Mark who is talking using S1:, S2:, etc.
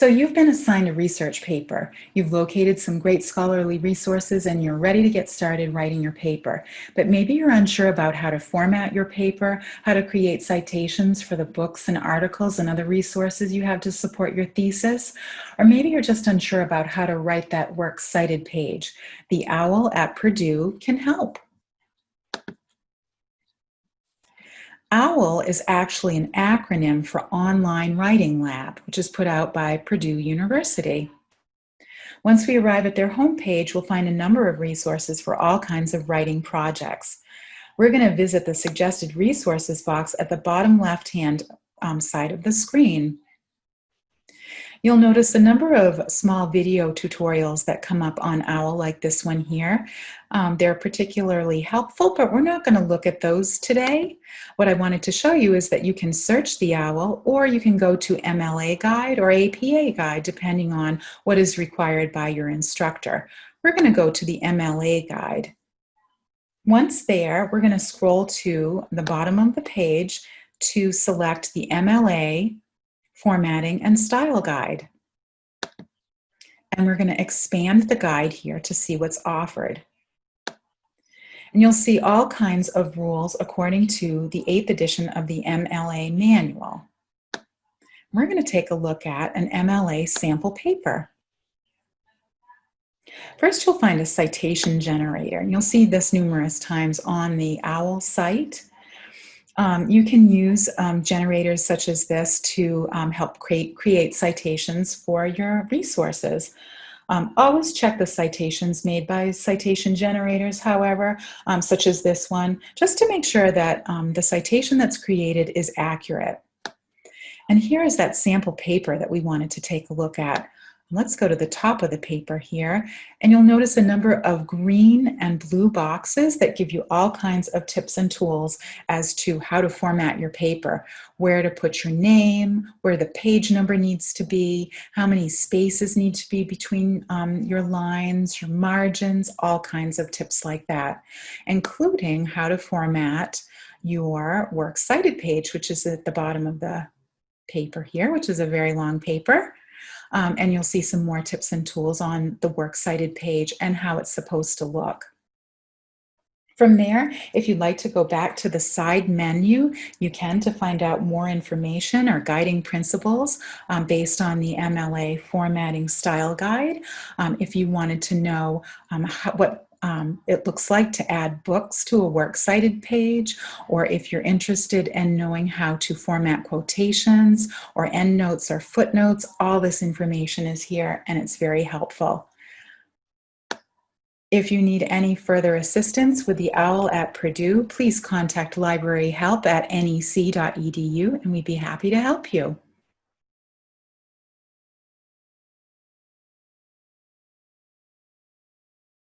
S1: So you've been assigned a research paper. You've located some great scholarly resources and you're ready to get started writing your paper. But maybe you're unsure about how to format your paper, how to create citations for the books and articles and other resources you have to support your thesis, or maybe you're just unsure about how to write that works cited page. The OWL at Purdue can help. OWL is actually an acronym for Online Writing Lab, which is put out by Purdue University. Once we arrive at their homepage, we'll find a number of resources for all kinds of writing projects. We're going to visit the suggested resources box at the bottom left-hand um, side of the screen. You'll notice a number of small video tutorials that come up on OWL like this one here. Um, they're particularly helpful, but we're not going to look at those today. What I wanted to show you is that you can search the OWL or you can go to MLA Guide or APA Guide depending on what is required by your instructor. We're going to go to the MLA Guide. Once there, we're going to scroll to the bottom of the page to select the MLA formatting, and style guide. And we're going to expand the guide here to see what's offered. And you'll see all kinds of rules according to the 8th edition of the MLA manual. We're going to take a look at an MLA sample paper. First, you'll find a citation generator. And you'll see this numerous times on the OWL site. Um, you can use um, generators such as this to um, help create, create citations for your resources. Um, always check the citations made by citation generators, however, um, such as this one, just to make sure that um, the citation that's created is accurate. And here is that sample paper that we wanted to take a look at. Let's go to the top of the paper here, and you'll notice a number of green and blue boxes that give you all kinds of tips and tools as to how to format your paper, where to put your name, where the page number needs to be, how many spaces need to be between um, your lines, your margins, all kinds of tips like that, including how to format your works cited page, which is at the bottom of the paper here, which is a very long paper. Um, and you'll see some more tips and tools on the works cited page and how it's supposed to look. From there, if you'd like to go back to the side menu, you can to find out more information or guiding principles um, based on the MLA formatting style guide. Um, if you wanted to know um, how, what um, it looks like to add books to a works cited page, or if you're interested in knowing how to format quotations or endnotes or footnotes, all this information is here and it's very helpful. If you need any further assistance with the OWL at Purdue, please contact library help at nec.edu and we'd be happy to help you.